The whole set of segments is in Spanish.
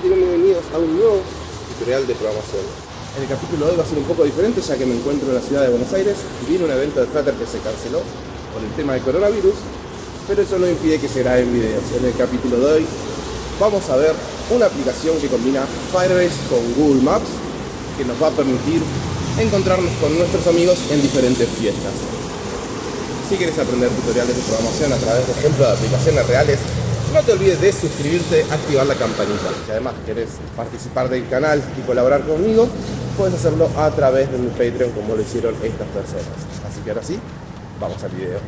Bienvenidos a un nuevo tutorial de programación. En el capítulo de hoy va a ser un poco diferente ya que me encuentro en la ciudad de Buenos Aires. Vino un evento de Flutter que se canceló por el tema del coronavirus, pero eso no impide que se graben videos. En el capítulo de hoy vamos a ver una aplicación que combina Firebase con Google Maps que nos va a permitir encontrarnos con nuestros amigos en diferentes fiestas. Si quieres aprender tutoriales de programación a través de ejemplos de aplicaciones reales, no te olvides de suscribirte, activar la campanita. Si además querés participar del canal y colaborar conmigo, puedes hacerlo a través de mi Patreon como lo hicieron estas personas. Así que ahora sí, vamos al video.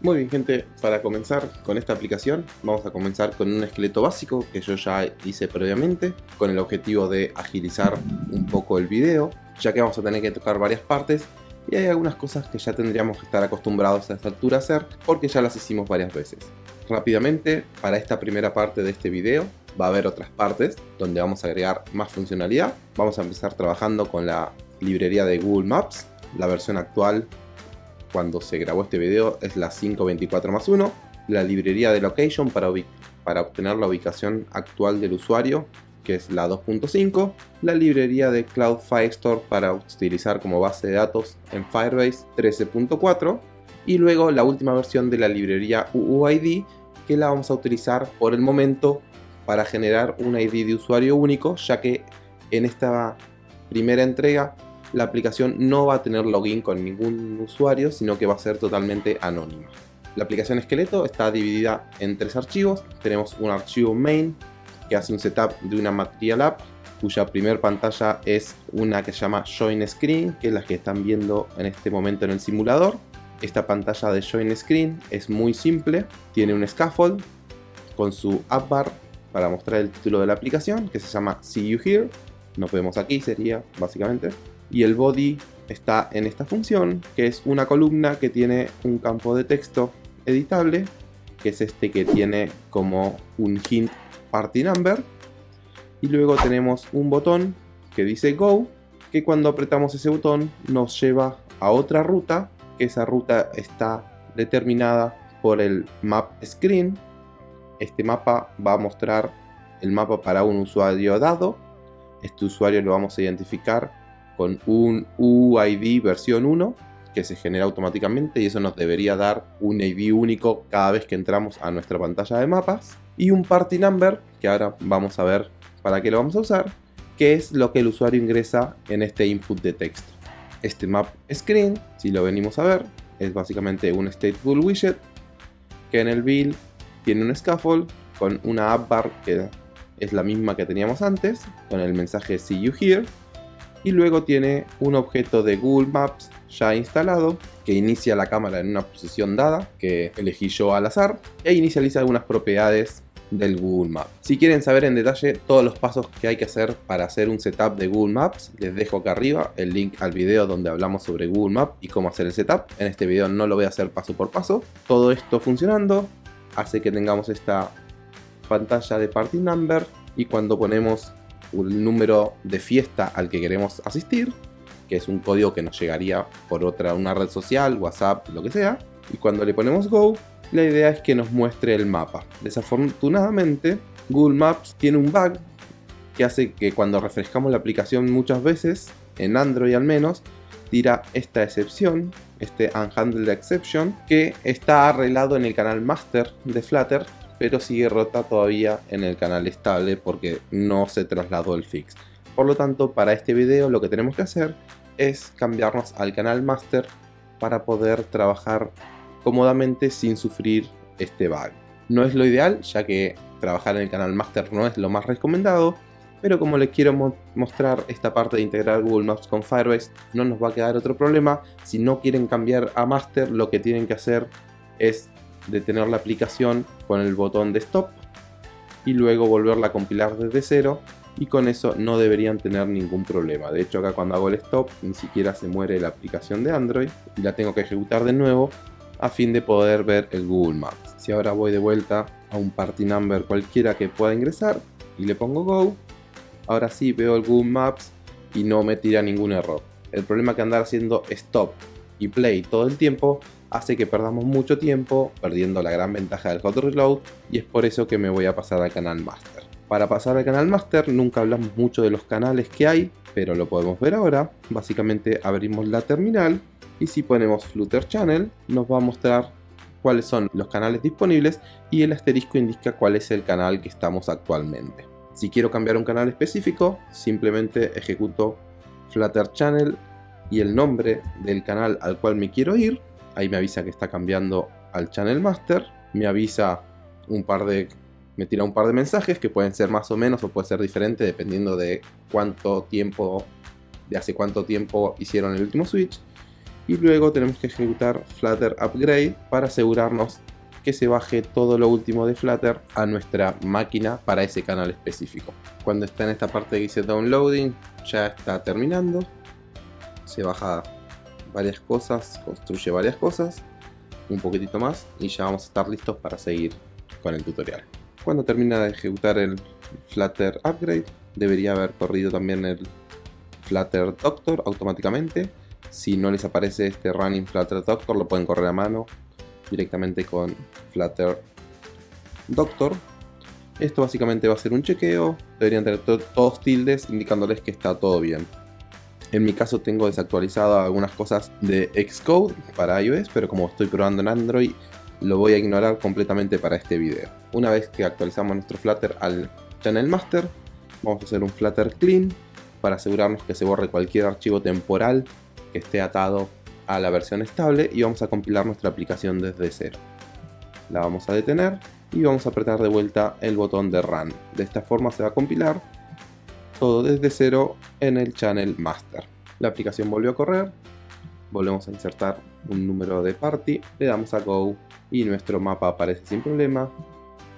Muy bien gente, para comenzar con esta aplicación vamos a comenzar con un esqueleto básico que yo ya hice previamente con el objetivo de agilizar un poco el video ya que vamos a tener que tocar varias partes y hay algunas cosas que ya tendríamos que estar acostumbrados a esta altura a hacer porque ya las hicimos varias veces. Rápidamente, para esta primera parte de este video va a haber otras partes donde vamos a agregar más funcionalidad. Vamos a empezar trabajando con la librería de Google Maps, la versión actual cuando se grabó este video es la 524 más 1, la librería de location para, para obtener la ubicación actual del usuario, que es la 2.5, la librería de Cloud Firestore para utilizar como base de datos en Firebase 13.4 y luego la última versión de la librería UUID que la vamos a utilizar por el momento para generar un ID de usuario único ya que en esta primera entrega la aplicación no va a tener login con ningún usuario, sino que va a ser totalmente anónima. La aplicación esqueleto está dividida en tres archivos. Tenemos un archivo main que hace un setup de una material app cuya primer pantalla es una que se llama Join Screen, que es la que están viendo en este momento en el simulador. Esta pantalla de Join Screen es muy simple, tiene un scaffold con su app bar para mostrar el título de la aplicación, que se llama See You Here. Nos vemos aquí, sería básicamente y el body está en esta función, que es una columna que tiene un campo de texto editable, que es este que tiene como un hint party number, y luego tenemos un botón que dice go, que cuando apretamos ese botón nos lleva a otra ruta, que esa ruta está determinada por el map screen. Este mapa va a mostrar el mapa para un usuario dado. Este usuario lo vamos a identificar con un UID versión 1 que se genera automáticamente y eso nos debería dar un ID único cada vez que entramos a nuestra pantalla de mapas y un party number que ahora vamos a ver para qué lo vamos a usar que es lo que el usuario ingresa en este input de texto. Este map screen si lo venimos a ver es básicamente un stateful widget que en el build tiene un scaffold con una app bar que es la misma que teníamos antes con el mensaje see you here y luego tiene un objeto de Google Maps ya instalado que inicia la cámara en una posición dada que elegí yo al azar e inicializa algunas propiedades del Google Maps. Si quieren saber en detalle todos los pasos que hay que hacer para hacer un setup de Google Maps, les dejo acá arriba el link al video donde hablamos sobre Google Maps y cómo hacer el setup. En este video no lo voy a hacer paso por paso. Todo esto funcionando hace que tengamos esta pantalla de party number y cuando ponemos un número de fiesta al que queremos asistir, que es un código que nos llegaría por otra, una red social, WhatsApp, lo que sea. Y cuando le ponemos Go, la idea es que nos muestre el mapa. Desafortunadamente, Google Maps tiene un bug que hace que cuando refrescamos la aplicación muchas veces, en Android al menos, tira esta excepción, este unhandled exception, que está arreglado en el canal master de Flutter pero sigue rota todavía en el canal estable porque no se trasladó el fix. Por lo tanto, para este video lo que tenemos que hacer es cambiarnos al canal master para poder trabajar cómodamente sin sufrir este bug. No es lo ideal, ya que trabajar en el canal master no es lo más recomendado, pero como les quiero mostrar esta parte de integrar Google Maps con Firebase, no nos va a quedar otro problema. Si no quieren cambiar a master, lo que tienen que hacer es detener la aplicación con el botón de stop y luego volverla a compilar desde cero y con eso no deberían tener ningún problema. De hecho acá cuando hago el stop ni siquiera se muere la aplicación de Android y la tengo que ejecutar de nuevo a fin de poder ver el Google Maps. Si ahora voy de vuelta a un party number cualquiera que pueda ingresar y le pongo Go, ahora sí veo el Google Maps y no me tira ningún error. El problema que andar haciendo stop y play todo el tiempo hace que perdamos mucho tiempo perdiendo la gran ventaja del hot reload y es por eso que me voy a pasar al canal master. Para pasar al canal master nunca hablamos mucho de los canales que hay, pero lo podemos ver ahora. Básicamente abrimos la terminal y si ponemos Flutter Channel nos va a mostrar cuáles son los canales disponibles y el asterisco indica cuál es el canal que estamos actualmente. Si quiero cambiar un canal específico, simplemente ejecuto Flutter Channel y el nombre del canal al cual me quiero ir. Ahí me avisa que está cambiando al Channel Master. Me avisa un par de... Me tira un par de mensajes que pueden ser más o menos o puede ser diferente dependiendo de cuánto tiempo... De hace cuánto tiempo hicieron el último switch. Y luego tenemos que ejecutar Flutter Upgrade para asegurarnos que se baje todo lo último de Flutter a nuestra máquina para ese canal específico. Cuando está en esta parte que dice Downloading, ya está terminando se baja varias cosas, construye varias cosas, un poquitito más y ya vamos a estar listos para seguir con el tutorial. Cuando termina de ejecutar el Flutter Upgrade, debería haber corrido también el Flutter Doctor automáticamente. Si no les aparece este Running Flutter Doctor, lo pueden correr a mano directamente con Flutter Doctor. Esto básicamente va a ser un chequeo, deberían tener todos tildes indicándoles que está todo bien. En mi caso tengo desactualizado algunas cosas de Xcode para iOS, pero como estoy probando en Android, lo voy a ignorar completamente para este video. Una vez que actualizamos nuestro Flutter al Channel Master, vamos a hacer un Flutter Clean para asegurarnos que se borre cualquier archivo temporal que esté atado a la versión estable y vamos a compilar nuestra aplicación desde cero. La vamos a detener y vamos a apretar de vuelta el botón de Run. De esta forma se va a compilar todo desde cero en el Channel Master. La aplicación volvió a correr, volvemos a insertar un número de party, le damos a Go y nuestro mapa aparece sin problema.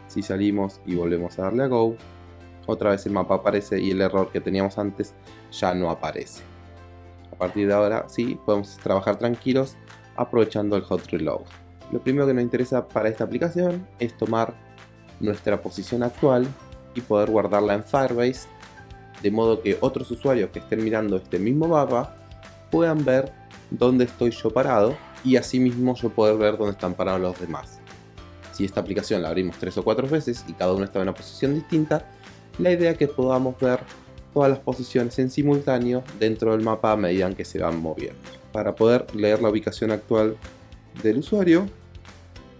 Si salimos y volvemos a darle a Go, otra vez el mapa aparece y el error que teníamos antes ya no aparece. A partir de ahora sí, podemos trabajar tranquilos aprovechando el Hot Reload. Lo primero que nos interesa para esta aplicación es tomar nuestra posición actual y poder guardarla en Firebase de modo que otros usuarios que estén mirando este mismo mapa puedan ver dónde estoy yo parado y asimismo yo poder ver dónde están parados los demás. Si esta aplicación la abrimos tres o cuatro veces y cada uno está en una posición distinta, la idea es que podamos ver todas las posiciones en simultáneo dentro del mapa a medida que se van moviendo. Para poder leer la ubicación actual del usuario,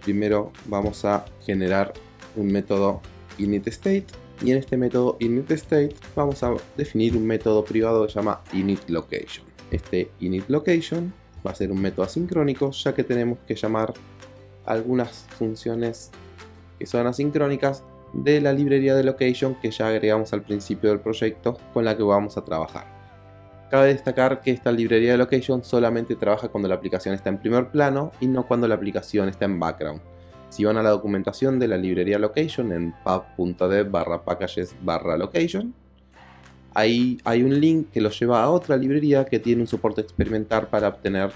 primero vamos a generar un método initState y en este método initState vamos a definir un método privado que se llama initLocation. Este initLocation va a ser un método asincrónico ya que tenemos que llamar algunas funciones que son asincrónicas de la librería de location que ya agregamos al principio del proyecto con la que vamos a trabajar. Cabe destacar que esta librería de location solamente trabaja cuando la aplicación está en primer plano y no cuando la aplicación está en background. Si van a la documentación de la librería location en pub.dev barra packages barra location, ahí hay un link que los lleva a otra librería que tiene un soporte experimental para obtener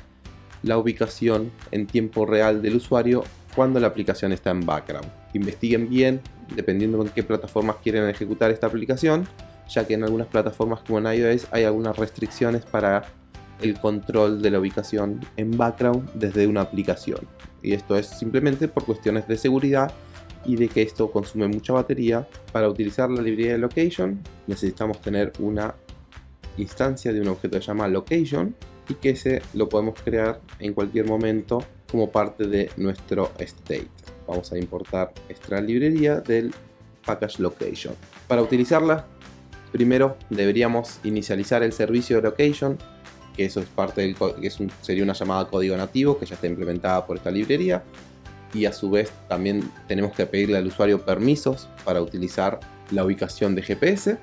la ubicación en tiempo real del usuario cuando la aplicación está en background. Investiguen bien, dependiendo en qué plataformas quieren ejecutar esta aplicación, ya que en algunas plataformas como en iOS hay algunas restricciones para el control de la ubicación en background desde una aplicación y esto es simplemente por cuestiones de seguridad y de que esto consume mucha batería. Para utilizar la librería de location necesitamos tener una instancia de un objeto que se llama location y que ese lo podemos crear en cualquier momento como parte de nuestro state. Vamos a importar esta librería del package location. Para utilizarla, primero deberíamos inicializar el servicio de location que eso es parte del que sería una llamada código nativo que ya está implementada por esta librería y a su vez también tenemos que pedirle al usuario permisos para utilizar la ubicación de GPS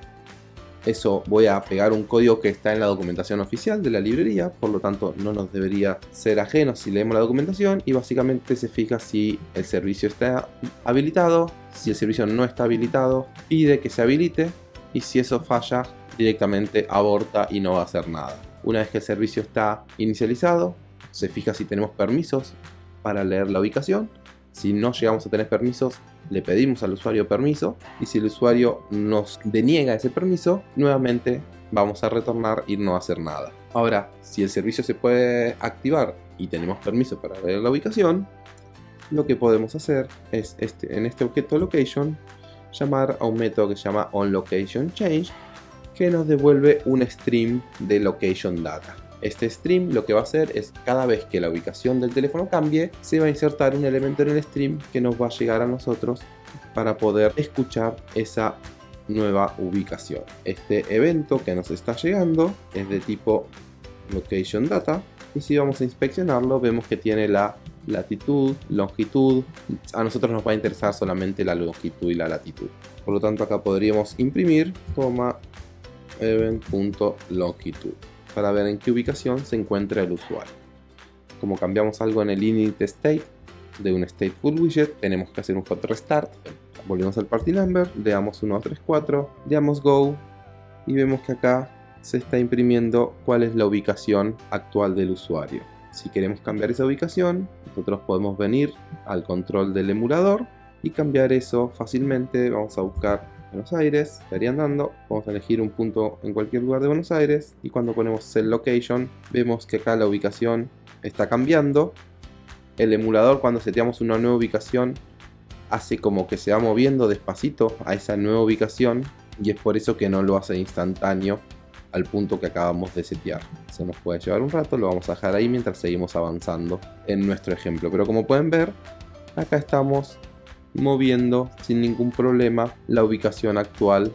eso voy a pegar un código que está en la documentación oficial de la librería, por lo tanto no nos debería ser ajeno si leemos la documentación y básicamente se fija si el servicio está habilitado, si el servicio no está habilitado, pide que se habilite y si eso falla directamente aborta y no va a hacer nada. Una vez que el servicio está inicializado, se fija si tenemos permisos para leer la ubicación. Si no llegamos a tener permisos, le pedimos al usuario permiso y si el usuario nos deniega ese permiso, nuevamente vamos a retornar y no hacer nada. Ahora, si el servicio se puede activar y tenemos permiso para ver la ubicación, lo que podemos hacer es este, en este objeto location llamar a un método que se llama onLocationChange que nos devuelve un stream de location data. Este stream lo que va a hacer es cada vez que la ubicación del teléfono cambie, se va a insertar un elemento en el stream que nos va a llegar a nosotros para poder escuchar esa nueva ubicación. Este evento que nos está llegando es de tipo location data y si vamos a inspeccionarlo vemos que tiene la latitud, longitud, a nosotros nos va a interesar solamente la longitud y la latitud. Por lo tanto acá podríamos imprimir, coma, event.longitud para ver en qué ubicación se encuentra el usuario. Como cambiamos algo en el init state de un stateful widget, tenemos que hacer un hot restart. Volvemos al party number, le damos 1, 3, 4, le damos go y vemos que acá se está imprimiendo cuál es la ubicación actual del usuario. Si queremos cambiar esa ubicación, nosotros podemos venir al control del emulador y cambiar eso fácilmente. Vamos a buscar Buenos Aires, estaría andando, vamos a elegir un punto en cualquier lugar de Buenos Aires y cuando ponemos set location vemos que acá la ubicación está cambiando. El emulador cuando seteamos una nueva ubicación hace como que se va moviendo despacito a esa nueva ubicación y es por eso que no lo hace instantáneo al punto que acabamos de setear. Se nos puede llevar un rato, lo vamos a dejar ahí mientras seguimos avanzando en nuestro ejemplo. Pero como pueden ver, acá estamos moviendo sin ningún problema la ubicación actual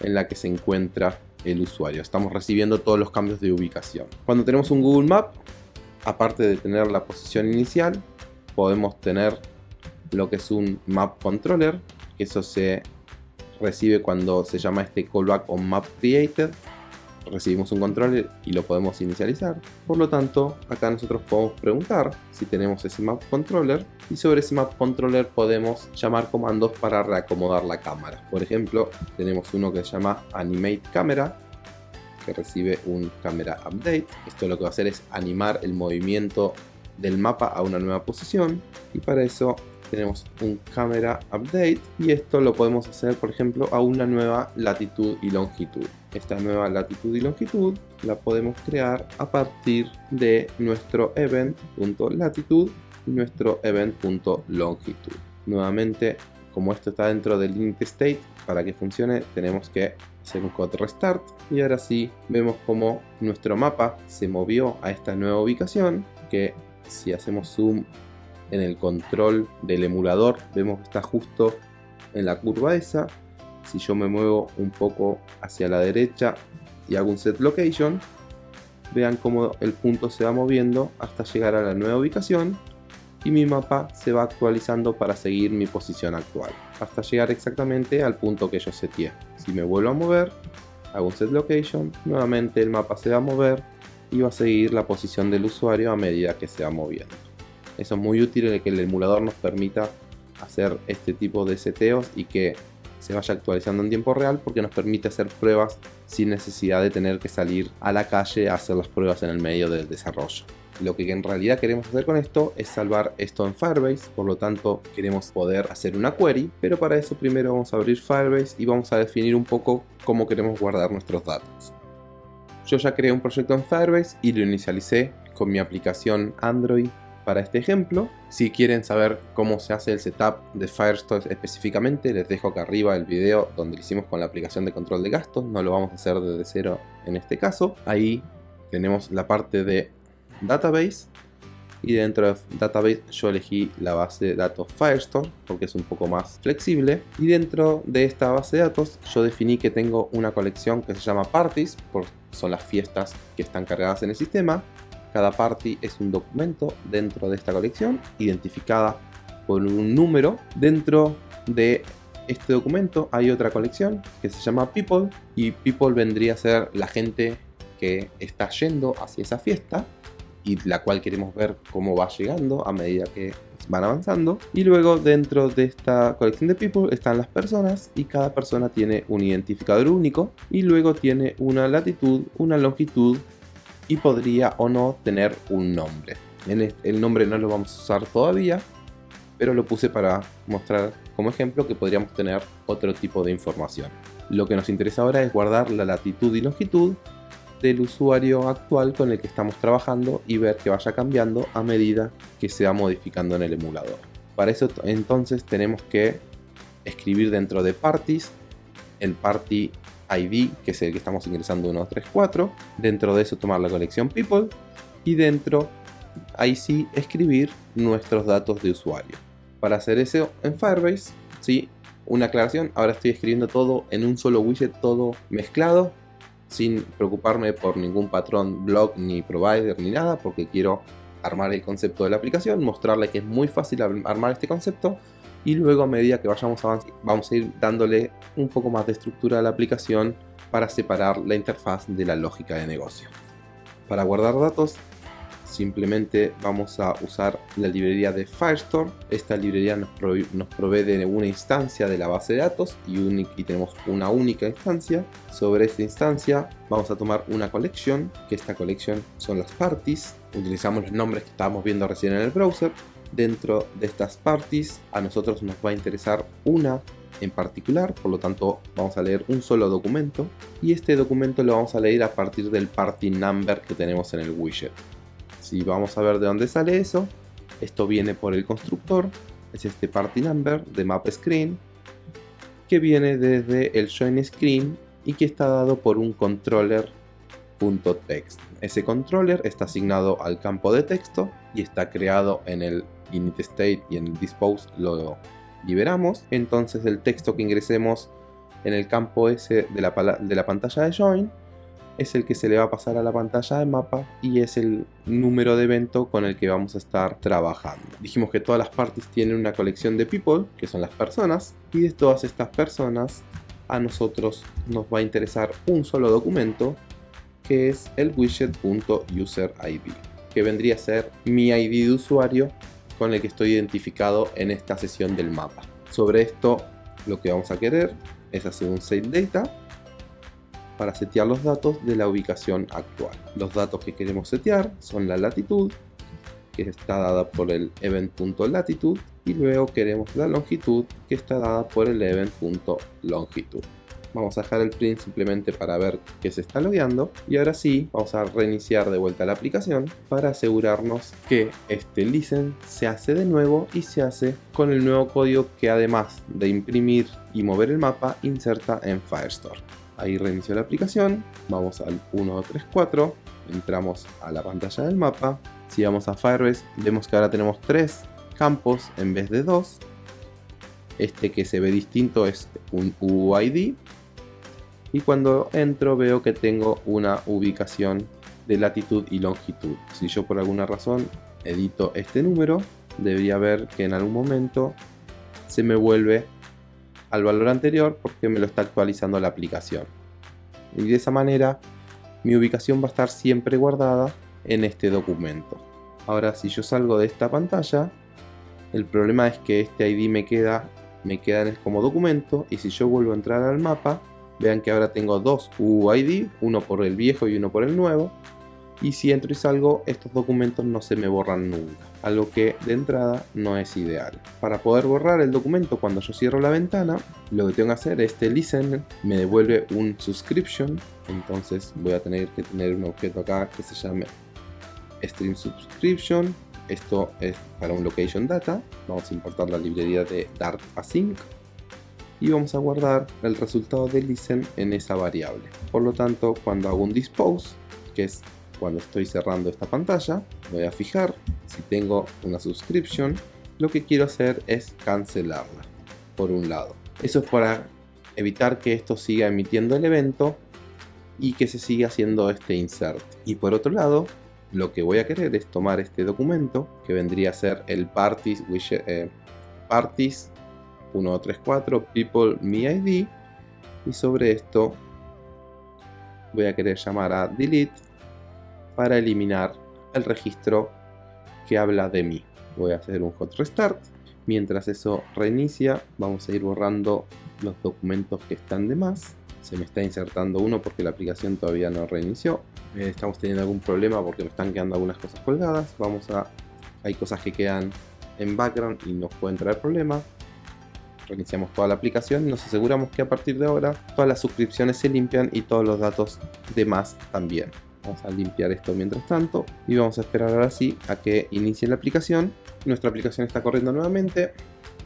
en la que se encuentra el usuario. Estamos recibiendo todos los cambios de ubicación. Cuando tenemos un Google Map, aparte de tener la posición inicial, podemos tener lo que es un Map Controller, que eso se recibe cuando se llama este callback on map created recibimos un control y lo podemos inicializar. Por lo tanto, acá nosotros podemos preguntar si tenemos ese map controller y sobre ese map controller podemos llamar comandos para reacomodar la cámara. Por ejemplo, tenemos uno que se llama animate camera que recibe un camera update. Esto lo que va a hacer es animar el movimiento del mapa a una nueva posición y para eso tenemos un camera update y esto lo podemos hacer por ejemplo a una nueva latitud y longitud. Esta nueva latitud y longitud la podemos crear a partir de nuestro event.latitud y nuestro event.longitud nuevamente como esto está dentro del init state para que funcione tenemos que hacer un code restart y ahora sí vemos como nuestro mapa se movió a esta nueva ubicación que si hacemos zoom en el control del emulador. Vemos que está justo en la curva esa. Si yo me muevo un poco hacia la derecha y hago un set location vean cómo el punto se va moviendo hasta llegar a la nueva ubicación y mi mapa se va actualizando para seguir mi posición actual hasta llegar exactamente al punto que yo seteé. Si me vuelvo a mover hago un set location nuevamente el mapa se va a mover y va a seguir la posición del usuario a medida que se va moviendo eso es muy útil que el emulador nos permita hacer este tipo de seteos y que se vaya actualizando en tiempo real porque nos permite hacer pruebas sin necesidad de tener que salir a la calle a hacer las pruebas en el medio del desarrollo. Lo que en realidad queremos hacer con esto es salvar esto en Firebase, por lo tanto queremos poder hacer una query, pero para eso primero vamos a abrir Firebase y vamos a definir un poco cómo queremos guardar nuestros datos. Yo ya creé un proyecto en Firebase y lo inicialicé con mi aplicación Android para este ejemplo. Si quieren saber cómo se hace el setup de Firestore específicamente, les dejo acá arriba el video donde lo hicimos con la aplicación de control de gastos. No lo vamos a hacer desde cero en este caso. Ahí tenemos la parte de Database. Y dentro de Database yo elegí la base de datos Firestore porque es un poco más flexible. Y dentro de esta base de datos yo definí que tengo una colección que se llama Parties, porque son las fiestas que están cargadas en el sistema cada party es un documento dentro de esta colección, identificada por un número. Dentro de este documento hay otra colección que se llama People y People vendría a ser la gente que está yendo hacia esa fiesta y la cual queremos ver cómo va llegando a medida que van avanzando. Y luego dentro de esta colección de people están las personas y cada persona tiene un identificador único y luego tiene una latitud, una longitud y podría o no tener un nombre. el nombre no lo vamos a usar todavía, pero lo puse para mostrar como ejemplo que podríamos tener otro tipo de información. Lo que nos interesa ahora es guardar la latitud y longitud del usuario actual con el que estamos trabajando y ver que vaya cambiando a medida que se va modificando en el emulador. Para eso entonces tenemos que escribir dentro de parties el party ID, que es el que estamos ingresando 134. Dentro de eso tomar la colección people y dentro ahí sí escribir nuestros datos de usuario. Para hacer eso en Firebase, sí, una aclaración, ahora estoy escribiendo todo en un solo widget, todo mezclado, sin preocuparme por ningún patrón, blog, ni provider, ni nada, porque quiero armar el concepto de la aplicación, mostrarle que es muy fácil armar este concepto y luego a medida que vayamos avanzando vamos a ir dándole un poco más de estructura a la aplicación para separar la interfaz de la lógica de negocio. Para guardar datos simplemente vamos a usar la librería de Firestore. Esta librería nos, provee, de una instancia de la base de datos y, y, tenemos una única instancia. Sobre esta instancia vamos a tomar una collection, que esta collection son las parties. Utilizamos los nombres que estábamos viendo recién en el browser. Dentro de estas parties. A nosotros nos va a interesar una en particular, por lo tanto vamos a leer un solo documento. Y este documento lo vamos a leer a partir del party number que tenemos en el widget. Si vamos a ver de dónde sale eso, esto viene por el constructor, es este party number de map screen, que viene desde el join screen y que está dado por un Ese controller está asignado al campo de texto y está creado en el init state y en el dispose lo liberamos. Entonces el texto que ingresemos en el campo la, de la pantalla de join es el que se le va a pasar a la pantalla de mapa y es el número de evento con el que vamos a estar trabajando. Dijimos que todas las partes tienen una colección de people, que son las personas, y de todas estas personas a nosotros nos va a interesar un solo documento que es el widget.userid, que vendría a ser mi ID de usuario con el que estoy identificado en esta sesión del mapa. Sobre esto lo que vamos a querer es hacer un save data para setear los datos de la ubicación actual. Los datos que queremos setear son la latitud, que está dada por el event.latitud, y luego queremos la longitud, que está dada por el event.longitud. Vamos a dejar el print simplemente para ver que se está logueando. Y ahora sí, vamos a reiniciar de vuelta la aplicación para asegurarnos que este listen se hace de nuevo y se hace con el nuevo código que además de imprimir y mover el mapa, inserta en Firestore. Ahí reinicio la aplicación, vamos al 134, entramos a la pantalla del mapa. Si vamos a Firebase, vemos que ahora tenemos tres campos en vez de dos. Este que se ve distinto es un UID. Y cuando entro veo que tengo una ubicación de latitud y longitud. Si yo por alguna razón edito este número, debería ver que en algún momento se me vuelve al valor anterior porque me lo está actualizando la aplicación. Y de esa manera mi ubicación va a estar siempre guardada en este documento. Ahora si yo salgo de esta pantalla, el problema es que este ID me queda, me queda como documento y si yo vuelvo a entrar al mapa, vean que ahora tengo dos UID, uno por el viejo y uno por el nuevo. Y si entro y salgo, estos documentos no se me borran nunca algo que de entrada no es ideal. Para poder borrar el documento cuando yo cierro la ventana, lo que tengo que hacer es este listen me devuelve un subscription, entonces voy a tener que tener un objeto acá que se llame stream subscription. Esto es para un location data. Vamos a importar la librería de Dart Async y vamos a guardar el resultado del listen en esa variable. Por lo tanto, cuando hago un dispose, que es cuando estoy cerrando esta pantalla, voy a fijar si tengo una subscription, lo que quiero hacer es cancelarla, por un lado. Eso es para evitar que esto siga emitiendo el evento y que se siga haciendo este insert. Y por otro lado, lo que voy a querer es tomar este documento, que vendría a ser el parties, eh, parties 134 people me id y sobre esto voy a querer llamar a delete para eliminar el registro que habla de mí. Voy a hacer un hot restart. Mientras eso reinicia, vamos a ir borrando los documentos que están de más. Se me está insertando uno porque la aplicación todavía no reinició. Eh, estamos teniendo algún problema porque me están quedando algunas cosas colgadas. Vamos a... Hay cosas que quedan en background y nos pueden traer problemas. Reiniciamos toda la aplicación y nos aseguramos que a partir de ahora todas las suscripciones se limpian y todos los datos demás también. Vamos a limpiar esto mientras tanto y vamos a esperar ahora sí a que inicie la aplicación. Nuestra aplicación está corriendo nuevamente.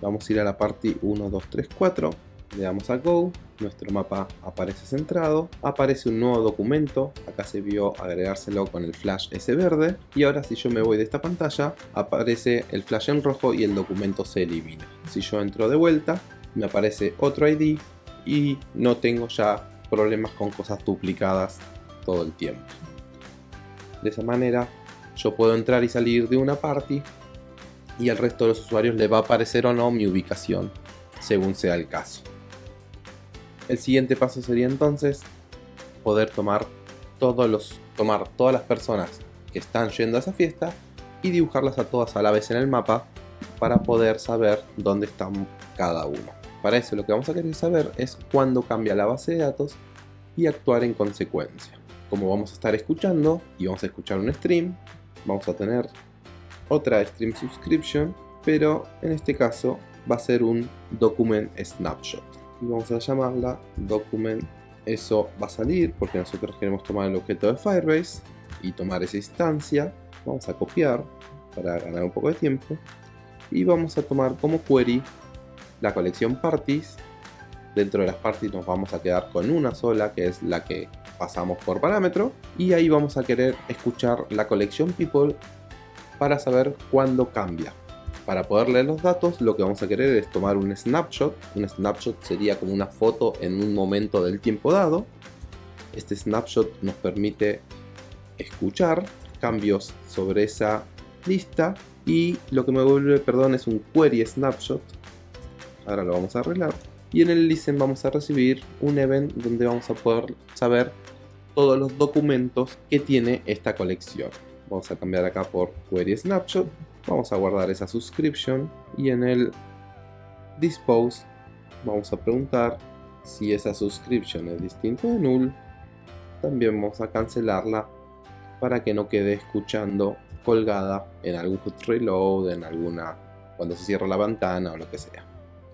Vamos a ir a la party 1, 2, 3, 4. Le damos a Go, nuestro mapa aparece centrado, aparece un nuevo documento, acá se vio agregárselo con el flash ese verde, y ahora si yo me voy de esta pantalla, aparece el flash en rojo y el documento se elimina. Si yo entro de vuelta, me aparece otro ID y no tengo ya problemas con cosas duplicadas todo el tiempo. De esa manera yo puedo entrar y salir de una party y al resto de los usuarios le va a aparecer o no mi ubicación según sea el caso. El siguiente paso sería entonces poder tomar todos los tomar todas las personas que están yendo a esa fiesta y dibujarlas a todas a la vez en el mapa para poder saber dónde están cada uno. Para eso lo que vamos a querer saber es cuándo cambia la base de datos y actuar en consecuencia. Como vamos a estar escuchando y vamos a escuchar un stream, vamos a tener otra stream subscription, pero en este caso va a ser un document snapshot. Y vamos a llamarla document. Eso va a salir porque nosotros queremos tomar el objeto de Firebase y tomar esa instancia. Vamos a copiar para ganar un poco de tiempo. Y vamos a tomar como query la colección parties. Dentro de las parties nos vamos a quedar con una sola que es la que pasamos por parámetro. Y ahí vamos a querer escuchar la colección people para saber cuándo cambia. Para poder leer los datos lo que vamos a querer es tomar un snapshot. Un snapshot sería como una foto en un momento del tiempo dado. Este snapshot nos permite escuchar cambios sobre esa lista y lo que me vuelve, perdón, es un query snapshot. Ahora lo vamos a arreglar. Y en el listen vamos a recibir un event donde vamos a poder saber todos los documentos que tiene esta colección. Vamos a cambiar acá por query snapshot Vamos a guardar esa subscription y en el dispose vamos a preguntar si esa subscription es distinta de null. También vamos a cancelarla para que no quede escuchando colgada en algún reload, en alguna cuando se cierra la ventana o lo que sea.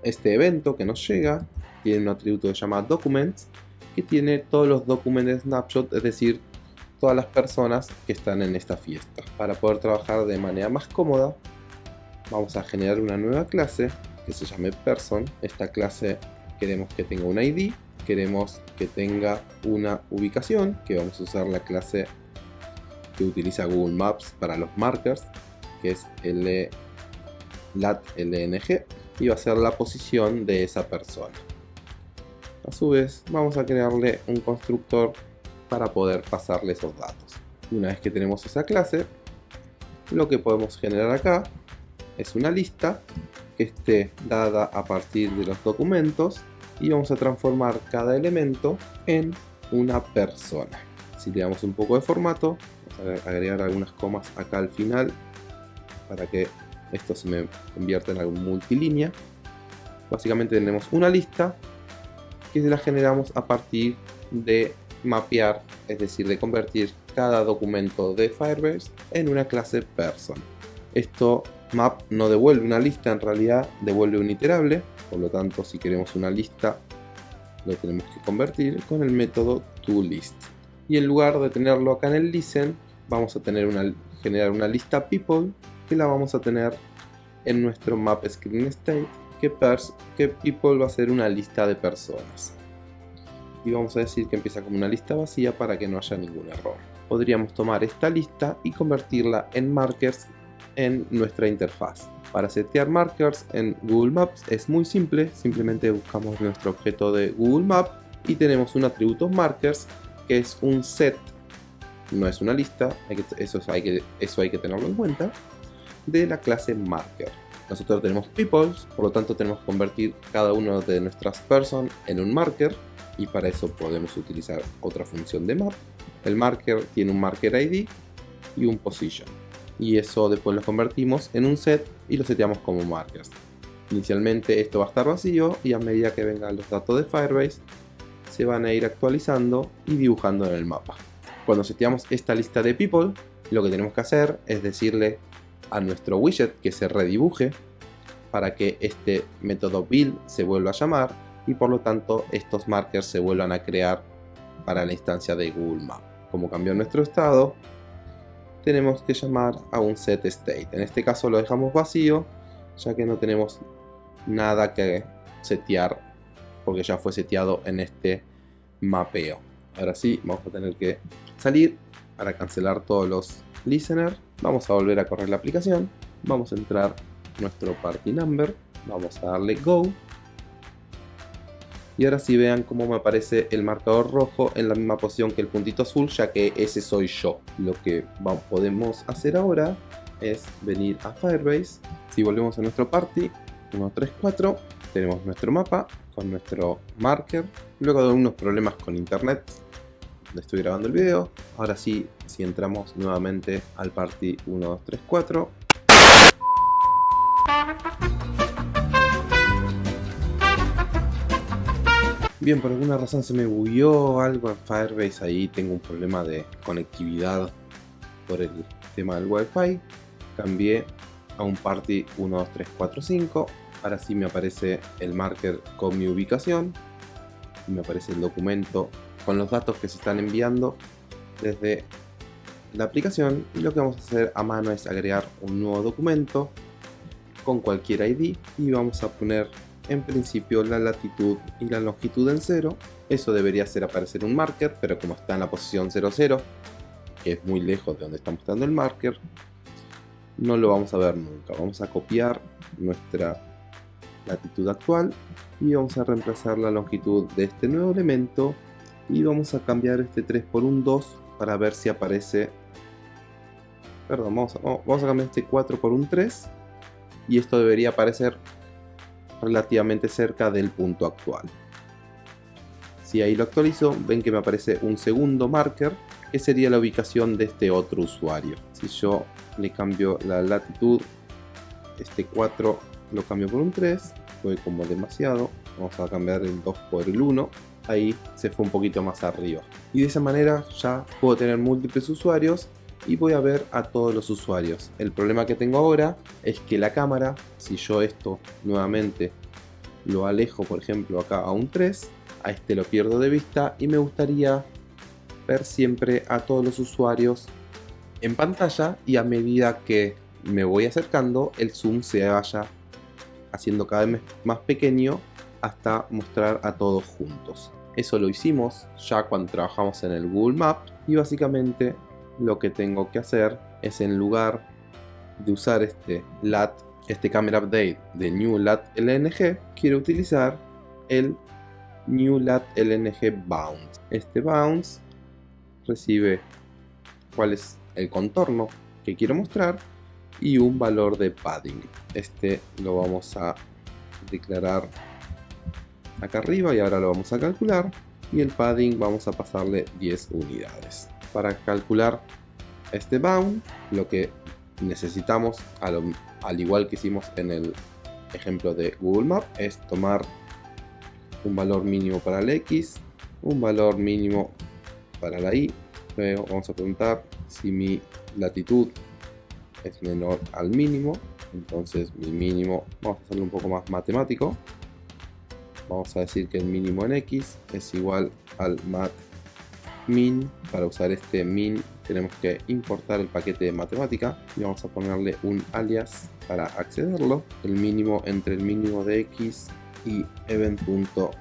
Este evento que nos llega tiene un atributo que se llama documents que tiene todos los documentos snapshot, es decir, todas las personas que están en esta fiesta. Para poder trabajar de manera más cómoda, vamos a generar una nueva clase que se llame person. Esta clase queremos que tenga un ID, queremos que tenga una ubicación, que vamos a usar la clase que utiliza Google Maps para los markers, que es L, LNG, y va a ser la posición de esa persona. A su vez, vamos a crearle un constructor para poder pasarle esos datos. Una vez que tenemos esa clase, lo que podemos generar acá es una lista que esté dada a partir de los documentos y vamos a transformar cada elemento en una persona. Si le damos un poco de formato, vamos a agregar algunas comas acá al final para que esto se me convierta en algo multilínea. Básicamente tenemos una lista que la generamos a partir de mapear, es decir, de convertir cada documento de Firebase en una clase person. Esto map no devuelve una lista, en realidad devuelve un iterable, por lo tanto si queremos una lista lo tenemos que convertir con el método toList. Y en lugar de tenerlo acá en el listen, vamos a tener una, generar una lista people que la vamos a tener en nuestro map screen state que, pers, que people va a ser una lista de personas y vamos a decir que empieza como una lista vacía para que no haya ningún error. Podríamos tomar esta lista y convertirla en markers en nuestra interfaz. Para setear markers en Google Maps es muy simple, simplemente buscamos nuestro objeto de Google Maps y tenemos un atributo markers que es un set, no es una lista, eso, hay que, eso hay que tenerlo en cuenta, de la clase marker. Nosotros tenemos peoples, por lo tanto tenemos que convertir cada uno de nuestras person en un marker y para eso podemos utilizar otra función de map. El marker tiene un marker ID y un position y eso después lo convertimos en un set y lo seteamos como markers. Inicialmente esto va a estar vacío y a medida que vengan los datos de Firebase se van a ir actualizando y dibujando en el mapa. Cuando seteamos esta lista de people, lo que tenemos que hacer es decirle a nuestro widget que se redibuje para que este método build se vuelva a llamar y por lo tanto estos markers se vuelvan a crear para la instancia de Google Maps. Como cambió nuestro estado, tenemos que llamar a un set state. En este caso lo dejamos vacío, ya que no tenemos nada que setear, porque ya fue seteado en este mapeo. Ahora sí, vamos a tener que salir para cancelar todos los listeners. Vamos a volver a correr la aplicación. Vamos a entrar nuestro party number. Vamos a darle go y ahora sí vean cómo me aparece el marcador rojo en la misma posición que el puntito azul, ya que ese soy yo. Lo que podemos hacer ahora es venir a Firebase. Si volvemos a nuestro party, 1, 3, 4, tenemos nuestro mapa con nuestro marker. Luego de unos problemas con internet, estoy grabando el video. Ahora sí, si entramos nuevamente al party 1, 2, 3, 4, Bien, por alguna razón se me bugueó algo en Firebase, ahí tengo un problema de conectividad por el tema del Wi-Fi. Cambié a un party 1, 2, 3, 4, 5. Ahora sí me aparece el marker con mi ubicación. Me aparece el documento con los datos que se están enviando desde la aplicación. Y lo que vamos a hacer a mano es agregar un nuevo documento con cualquier ID y vamos a poner en principio la latitud y la longitud en 0. Eso debería hacer aparecer un marker, pero como está en la posición 00, que es muy lejos de donde está mostrando el marker, no lo vamos a ver nunca. Vamos a copiar nuestra latitud actual y vamos a reemplazar la longitud de este nuevo elemento y vamos a cambiar este 3 por un 2 para ver si aparece perdón, vamos a, vamos a cambiar este 4 por un 3 y esto debería aparecer relativamente cerca del punto actual. Si ahí lo actualizo, ven que me aparece un segundo marker, que sería la ubicación de este otro usuario. Si yo le cambio la latitud, este 4 lo cambio por un 3, fue como demasiado, vamos a cambiar el 2 por el 1, ahí se fue un poquito más arriba. Y de esa manera ya puedo tener múltiples usuarios y voy a ver a todos los usuarios. El problema que tengo ahora es que la cámara, si yo esto nuevamente lo alejo por ejemplo acá a un 3, a este lo pierdo de vista y me gustaría ver siempre a todos los usuarios en pantalla y a medida que me voy acercando el zoom se vaya haciendo cada vez más pequeño hasta mostrar a todos juntos. Eso lo hicimos ya cuando trabajamos en el Google Maps y básicamente lo que tengo que hacer es en lugar de usar este LAT, este camera update de New LAT LNG, quiero utilizar el New LAT LNG Bounce. Este Bounce recibe cuál es el contorno que quiero mostrar y un valor de padding. Este lo vamos a declarar acá arriba y ahora lo vamos a calcular y el padding vamos a pasarle 10 unidades para calcular este bound lo que necesitamos al igual que hicimos en el ejemplo de Google Maps es tomar un valor mínimo para el X un valor mínimo para la Y. Luego vamos a preguntar si mi latitud es menor al mínimo. Entonces mi mínimo vamos a hacerlo un poco más matemático. Vamos a decir que el mínimo en X es igual al mat min. Para usar este min tenemos que importar el paquete de matemática y vamos a ponerle un alias para accederlo. El mínimo entre el mínimo de x y event.latitud.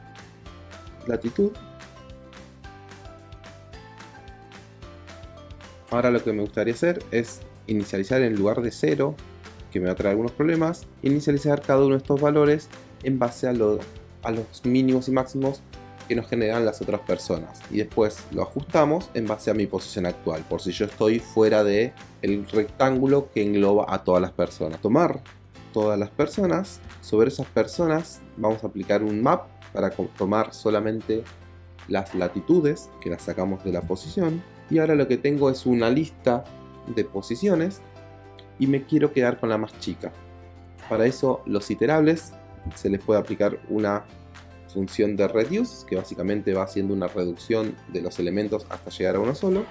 Ahora lo que me gustaría hacer es inicializar en lugar de 0, que me va a traer algunos problemas, inicializar cada uno de estos valores en base a, a los mínimos y máximos que nos generan las otras personas. Y después lo ajustamos en base a mi posición actual por si yo estoy fuera de el rectángulo que engloba a todas las personas. Tomar todas las personas sobre esas personas vamos a aplicar un map para tomar solamente las latitudes que las sacamos de la posición. Y ahora lo que tengo es una lista de posiciones y me quiero quedar con la más chica. Para eso los iterables se les puede aplicar una función de reduce, que básicamente va haciendo una reducción de los elementos hasta llegar a uno solo.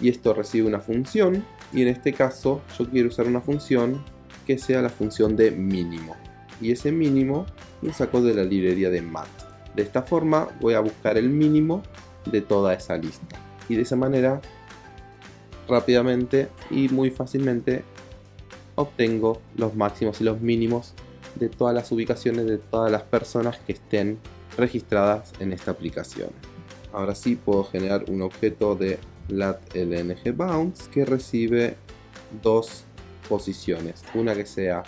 Y esto recibe una función, y en este caso yo quiero usar una función que sea la función de mínimo. y ese mínimo lo saco de la librería de mat. De esta forma voy a buscar el mínimo de toda esa lista y de esa manera rápidamente y muy fácilmente obtengo los máximos y los mínimos de todas las ubicaciones de todas las personas que estén registradas en esta aplicación. Ahora sí puedo generar un objeto de lat.lng bounce que recibe dos posiciones. Una que sea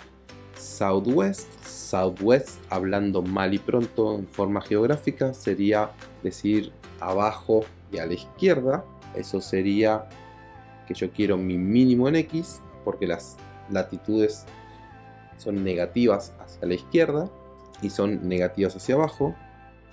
southwest. Southwest, hablando mal y pronto en forma geográfica, sería decir abajo y a la izquierda. Eso sería que yo quiero mi mínimo en X, porque las latitudes son negativas hacia la izquierda y son negativas hacia abajo.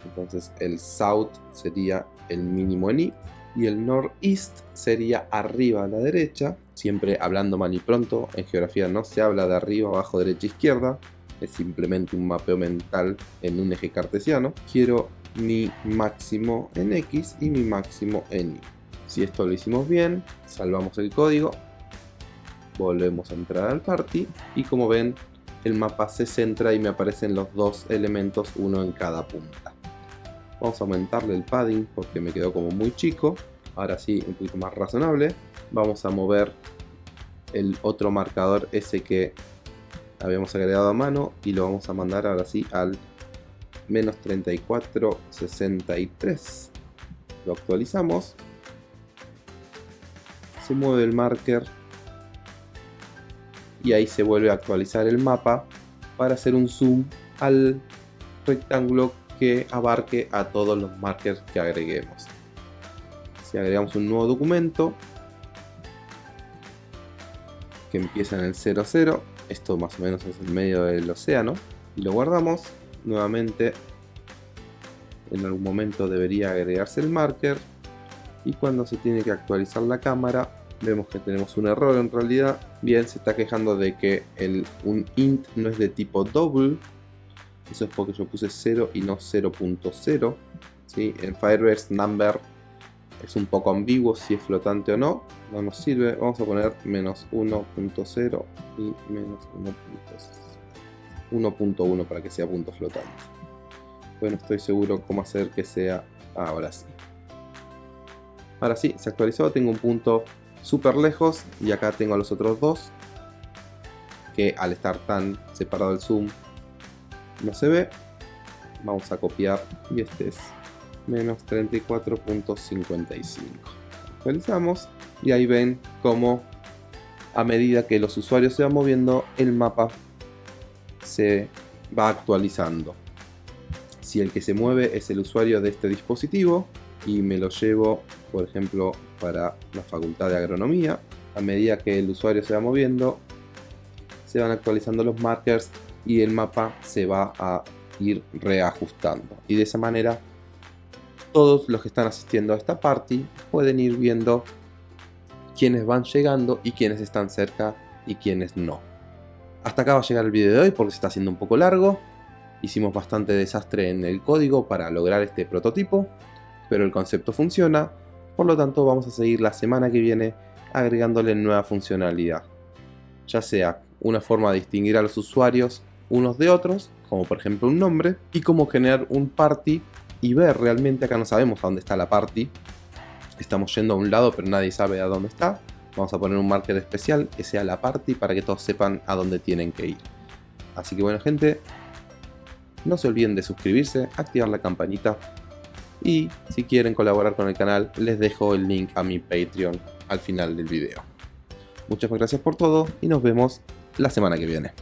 Entonces el south sería el mínimo en Y y el northeast sería arriba a la derecha. Siempre hablando mal y pronto, en geografía no se habla de arriba, abajo, derecha, izquierda. Es simplemente un mapeo mental en un eje cartesiano. Quiero mi máximo en X y mi máximo en Y. Si esto lo hicimos bien, salvamos el código, volvemos a entrar al party y como ven el mapa se centra y me aparecen los dos elementos, uno en cada punta. Vamos a aumentarle el padding porque me quedó como muy chico. Ahora sí, un poquito más razonable. Vamos a mover el otro marcador ese que habíamos agregado a mano y lo vamos a mandar ahora sí al menos 3463 lo actualizamos se mueve el marker y ahí se vuelve a actualizar el mapa para hacer un zoom al rectángulo que abarque a todos los markers que agreguemos. Si agregamos un nuevo documento que empieza en el 00 esto más o menos es el medio del océano y lo guardamos nuevamente en algún momento debería agregarse el marker y cuando se tiene que actualizar la cámara vemos que tenemos un error en realidad. Bien se está quejando de que el, un int no es de tipo double. Eso es porque yo puse 0 y no 0.0 ¿sí? en Firebase number es un poco ambiguo si es flotante o no. No nos sirve. Vamos a poner menos 1.0 y menos 1.1 para que sea punto flotante. Bueno estoy seguro cómo hacer que sea ahora sí. Ahora sí, se actualizó, tengo un punto súper lejos y acá tengo los otros dos que al estar tan separado el zoom no se ve. Vamos a copiar y este es menos 34.55. Actualizamos y ahí ven cómo a medida que los usuarios se van moviendo el mapa se va actualizando. Si el que se mueve es el usuario de este dispositivo y me lo llevo por ejemplo para la facultad de agronomía. A medida que el usuario se va moviendo se van actualizando los markers y el mapa se va a ir reajustando. Y de esa manera todos los que están asistiendo a esta party pueden ir viendo quiénes van llegando y quiénes están cerca y quiénes no. Hasta acá va a llegar el video de hoy porque se está haciendo un poco largo. Hicimos bastante desastre en el código para lograr este prototipo pero el concepto funciona, por lo tanto vamos a seguir la semana que viene agregándole nueva funcionalidad. Ya sea una forma de distinguir a los usuarios unos de otros, como por ejemplo un nombre, y cómo generar un party y ver realmente, acá no sabemos a dónde está la party, estamos yendo a un lado pero nadie sabe a dónde está, vamos a poner un marker especial que sea la party para que todos sepan a dónde tienen que ir. Así que bueno gente, no se olviden de suscribirse, activar la campanita y si quieren colaborar con el canal les dejo el link a mi Patreon al final del video. Muchas gracias por todo y nos vemos la semana que viene.